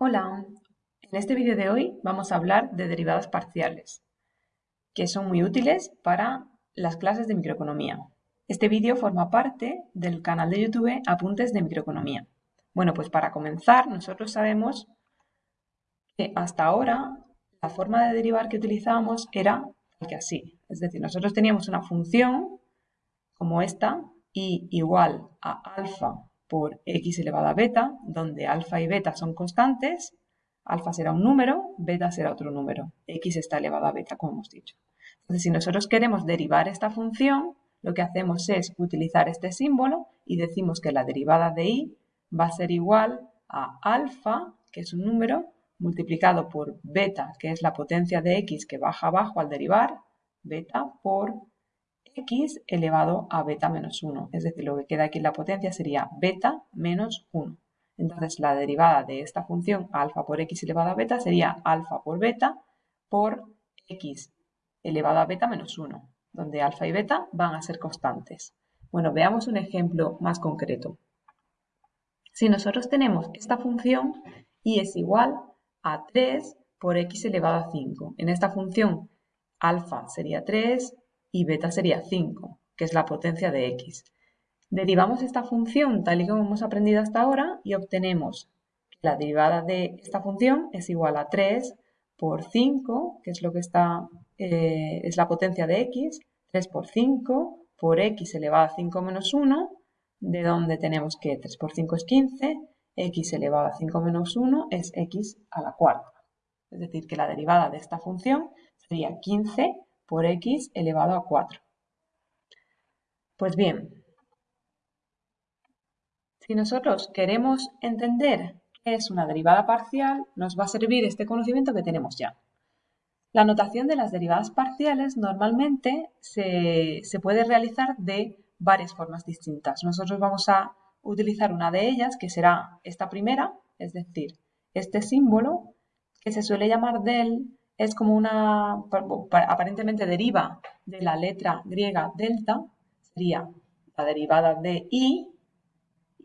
Hola, en este vídeo de hoy vamos a hablar de derivadas parciales, que son muy útiles para las clases de microeconomía. Este vídeo forma parte del canal de YouTube Apuntes de Microeconomía. Bueno, pues para comenzar, nosotros sabemos que hasta ahora la forma de derivar que utilizábamos era que así. Es decir, nosotros teníamos una función como esta, y igual a alfa por x elevado a beta, donde alfa y beta son constantes, alfa será un número, beta será otro número, x está elevado a beta, como hemos dicho. Entonces, si nosotros queremos derivar esta función, lo que hacemos es utilizar este símbolo y decimos que la derivada de y va a ser igual a alfa, que es un número, multiplicado por beta, que es la potencia de x que baja abajo al derivar, beta por x elevado a beta menos 1. Es decir, lo que queda aquí en la potencia sería beta menos 1. Entonces, la derivada de esta función alfa por x elevado a beta sería alfa por beta por x elevado a beta menos 1, donde alfa y beta van a ser constantes. Bueno, veamos un ejemplo más concreto. Si nosotros tenemos esta función y es igual a 3 por x elevado a 5. En esta función alfa sería 3, y beta sería 5, que es la potencia de x. Derivamos esta función tal y como hemos aprendido hasta ahora y obtenemos que la derivada de esta función es igual a 3 por 5, que es lo que está, eh, es la potencia de x, 3 por 5 por x elevado a 5 menos 1, de donde tenemos que 3 por 5 es 15, x elevado a 5 menos 1 es x a la cuarta. Es decir, que la derivada de esta función sería 15 por x elevado a 4. Pues bien, si nosotros queremos entender qué es una derivada parcial, nos va a servir este conocimiento que tenemos ya. La notación de las derivadas parciales normalmente se, se puede realizar de varias formas distintas. Nosotros vamos a utilizar una de ellas, que será esta primera, es decir, este símbolo, que se suele llamar del es como una, aparentemente deriva de la letra griega delta, sería la derivada de i,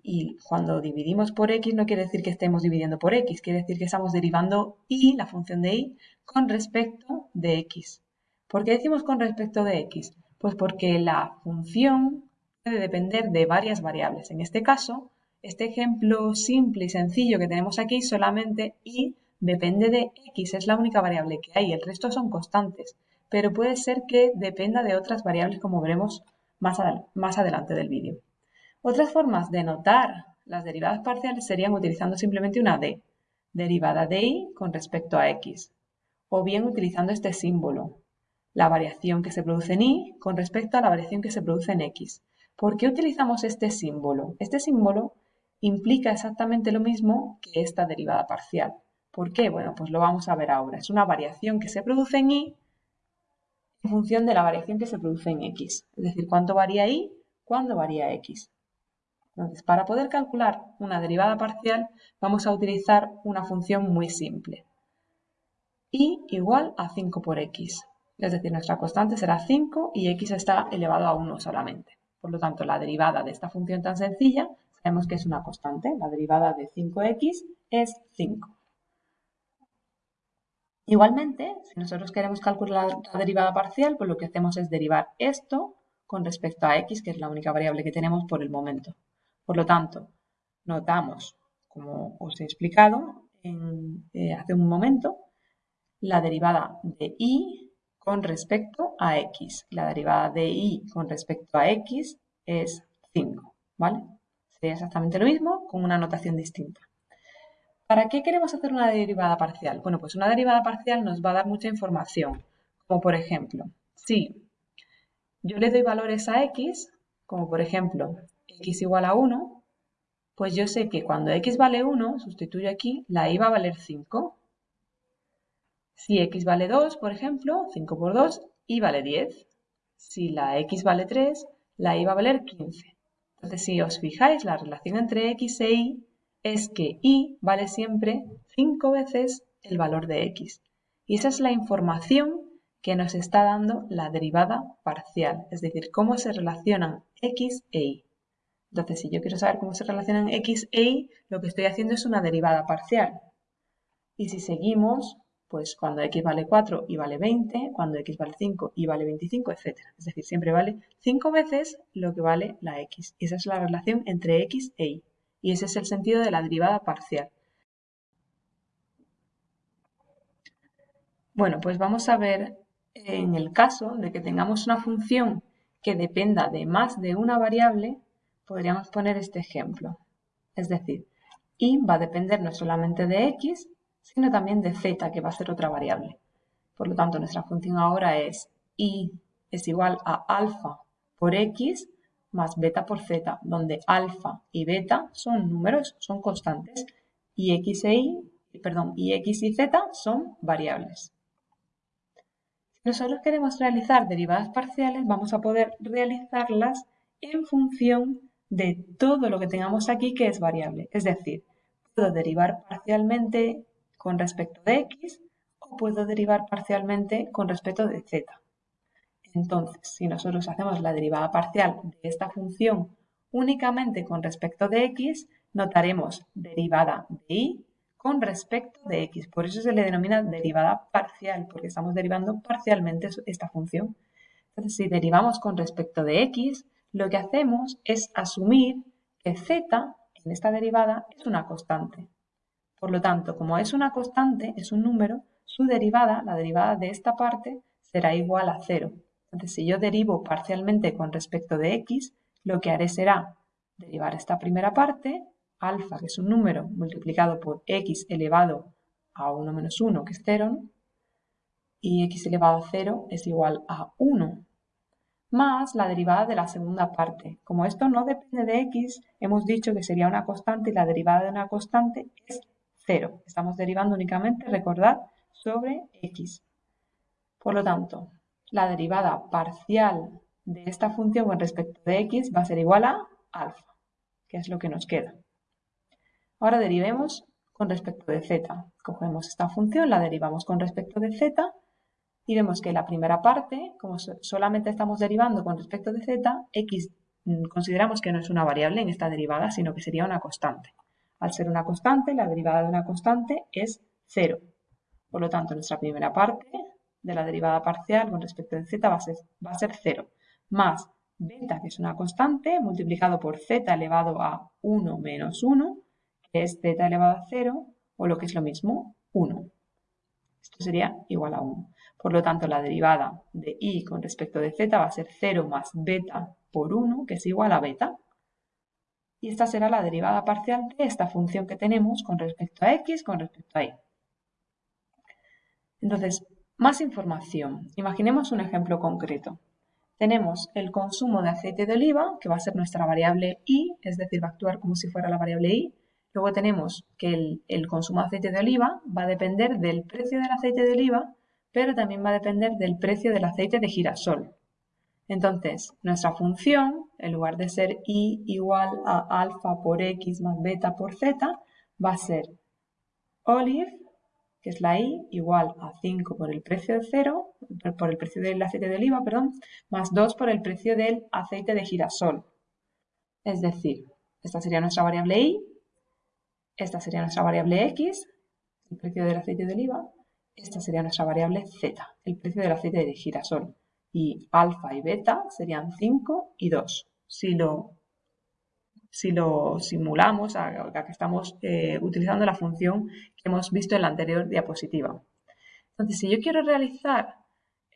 y cuando dividimos por x no quiere decir que estemos dividiendo por x, quiere decir que estamos derivando i, la función de i, con respecto de x. ¿Por qué decimos con respecto de x? Pues porque la función puede depender de varias variables. En este caso, este ejemplo simple y sencillo que tenemos aquí, solamente i depende de x, es la única variable que hay, el resto son constantes, pero puede ser que dependa de otras variables como veremos más, más adelante del vídeo. Otras formas de notar las derivadas parciales serían utilizando simplemente una d, derivada de y con respecto a x, o bien utilizando este símbolo, la variación que se produce en y con respecto a la variación que se produce en x. ¿Por qué utilizamos este símbolo? Este símbolo implica exactamente lo mismo que esta derivada parcial. ¿Por qué? Bueno, pues lo vamos a ver ahora. Es una variación que se produce en y en función de la variación que se produce en x. Es decir, cuánto varía y, cuándo varía x. Entonces, para poder calcular una derivada parcial, vamos a utilizar una función muy simple. y igual a 5 por x. Es decir, nuestra constante será 5 y x está elevado a 1 solamente. Por lo tanto, la derivada de esta función tan sencilla, sabemos que es una constante. La derivada de 5x es 5. Igualmente, si nosotros queremos calcular la derivada parcial, pues lo que hacemos es derivar esto con respecto a x, que es la única variable que tenemos por el momento. Por lo tanto, notamos, como os he explicado eh, hace un momento, la derivada de y con respecto a x. La derivada de y con respecto a x es 5, ¿vale? Sería exactamente lo mismo con una notación distinta. ¿Para qué queremos hacer una derivada parcial? Bueno, pues una derivada parcial nos va a dar mucha información, como por ejemplo, si yo le doy valores a x, como por ejemplo x igual a 1, pues yo sé que cuando x vale 1, sustituyo aquí, la y va a valer 5. Si x vale 2, por ejemplo, 5 por 2, y vale 10. Si la x vale 3, la y va a valer 15. Entonces, si os fijáis, la relación entre x e y es que y vale siempre 5 veces el valor de x. Y esa es la información que nos está dando la derivada parcial, es decir, cómo se relacionan x e y. Entonces, si yo quiero saber cómo se relacionan x e y, lo que estoy haciendo es una derivada parcial. Y si seguimos, pues cuando x vale 4 y vale 20, cuando x vale 5 y vale 25, etc. Es decir, siempre vale 5 veces lo que vale la x. Y esa es la relación entre x e y. Y ese es el sentido de la derivada parcial. Bueno, pues vamos a ver en el caso de que tengamos una función que dependa de más de una variable, podríamos poner este ejemplo. Es decir, y va a depender no solamente de x, sino también de z, que va a ser otra variable. Por lo tanto, nuestra función ahora es y es igual a alfa por x más beta por z, donde alfa y beta son números, son constantes, y x e y, perdón, y x y z son variables. Si nosotros queremos realizar derivadas parciales, vamos a poder realizarlas en función de todo lo que tengamos aquí que es variable. Es decir, puedo derivar parcialmente con respecto de x o puedo derivar parcialmente con respecto de z. Entonces, si nosotros hacemos la derivada parcial de esta función únicamente con respecto de x, notaremos derivada de y con respecto de x. Por eso se le denomina derivada parcial, porque estamos derivando parcialmente esta función. Entonces, si derivamos con respecto de x, lo que hacemos es asumir que z en esta derivada es una constante. Por lo tanto, como es una constante, es un número, su derivada, la derivada de esta parte, será igual a cero. Entonces, si yo derivo parcialmente con respecto de x, lo que haré será derivar esta primera parte, alfa, que es un número, multiplicado por x elevado a 1 menos 1, que es 0, y x elevado a 0 es igual a 1, más la derivada de la segunda parte. Como esto no depende de x, hemos dicho que sería una constante y la derivada de una constante es 0. Estamos derivando únicamente, recordad, sobre x. Por lo tanto, la derivada parcial de esta función con respecto de x va a ser igual a alfa, que es lo que nos queda. Ahora derivemos con respecto de z. Cogemos esta función, la derivamos con respecto de z y vemos que la primera parte, como solamente estamos derivando con respecto de z, x mm, consideramos que no es una variable en esta derivada, sino que sería una constante. Al ser una constante, la derivada de una constante es 0. Por lo tanto, nuestra primera parte de la derivada parcial con respecto de z va a ser, va a ser 0, más beta, que es una constante, multiplicado por z elevado a 1 menos 1, que es z elevado a 0, o lo que es lo mismo, 1. Esto sería igual a 1. Por lo tanto, la derivada de y con respecto de z va a ser 0 más beta por 1, que es igual a beta y esta será la derivada parcial de esta función que tenemos con respecto a x con respecto a y. Entonces, más información. Imaginemos un ejemplo concreto. Tenemos el consumo de aceite de oliva, que va a ser nuestra variable y, es decir, va a actuar como si fuera la variable y. Luego tenemos que el, consumo de aceite de oliva va a depender del precio del aceite de oliva, pero también va a depender del precio del aceite de girasol. Entonces, nuestra función, en lugar de ser y igual a alfa por x más beta por z, va a ser olive, que es la y, igual a 5 por el precio de 0, por el precio del aceite de oliva, perdón, más 2 por el precio del aceite de girasol. Es decir, esta sería nuestra variable y, esta sería nuestra variable x, el precio del aceite de oliva, esta sería nuestra variable z, el precio del aceite de girasol y alfa y beta serían 5 y 2. Si lo, si lo simulamos, a, que estamos eh, utilizando la función que hemos visto en la anterior diapositiva. Entonces, si yo quiero realizar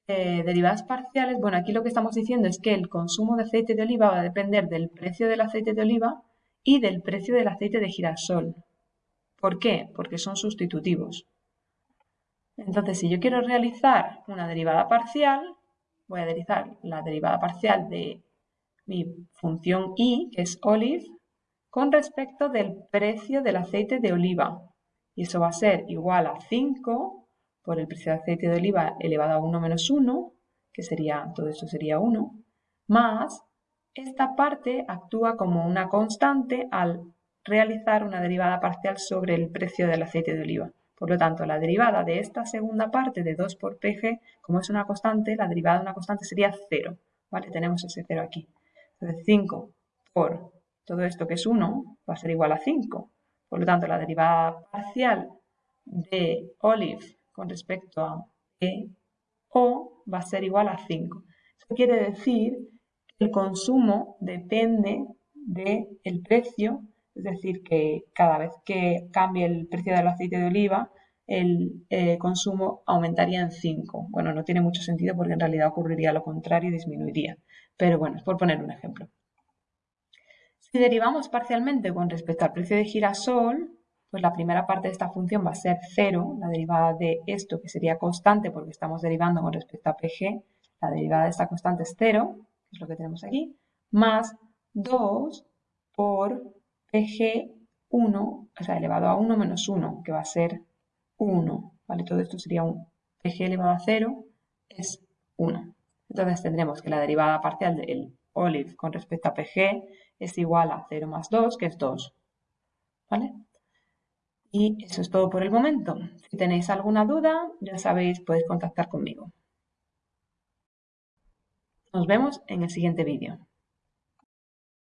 eh, derivadas parciales, bueno, aquí lo que estamos diciendo es que el consumo de aceite de oliva va a depender del precio del aceite de oliva y del precio del aceite de girasol. ¿Por qué? Porque son sustitutivos. Entonces, si yo quiero realizar una derivada parcial, voy a derivar la derivada parcial de mi función y, que es olive, con respecto del precio del aceite de oliva. Y eso va a ser igual a 5 por el precio del aceite de oliva elevado a 1 menos 1, que sería, todo eso sería 1, más esta parte actúa como una constante al realizar una derivada parcial sobre el precio del aceite de oliva. Por lo tanto, la derivada de esta segunda parte de 2 por pg, como es una constante, la derivada de una constante sería 0. ¿vale? Tenemos ese 0 aquí. Entonces, 5 por todo esto que es 1 va a ser igual a 5. Por lo tanto, la derivada parcial de Olive con respecto a E o va a ser igual a 5. Eso quiere decir que el consumo depende del precio, es decir, que cada vez que cambie el precio del aceite de oliva, el eh, consumo aumentaría en 5. Bueno, no tiene mucho sentido porque en realidad ocurriría lo contrario y disminuiría. Pero bueno, es por poner un ejemplo. Si derivamos parcialmente con respecto al precio de girasol, pues la primera parte de esta función va a ser 0, la derivada de esto que sería constante porque estamos derivando con respecto a PG, la derivada de esta constante es 0, que es lo que tenemos aquí, más 2 por PG1, o sea, elevado a 1 menos 1, que va a ser 1, ¿vale? Todo esto sería un PG elevado a 0 es 1. Entonces tendremos que la derivada parcial del olive con respecto a PG es igual a 0 más 2, que es 2, ¿vale? Y eso es todo por el momento. Si tenéis alguna duda, ya sabéis, podéis contactar conmigo. Nos vemos en el siguiente vídeo.